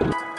Bye.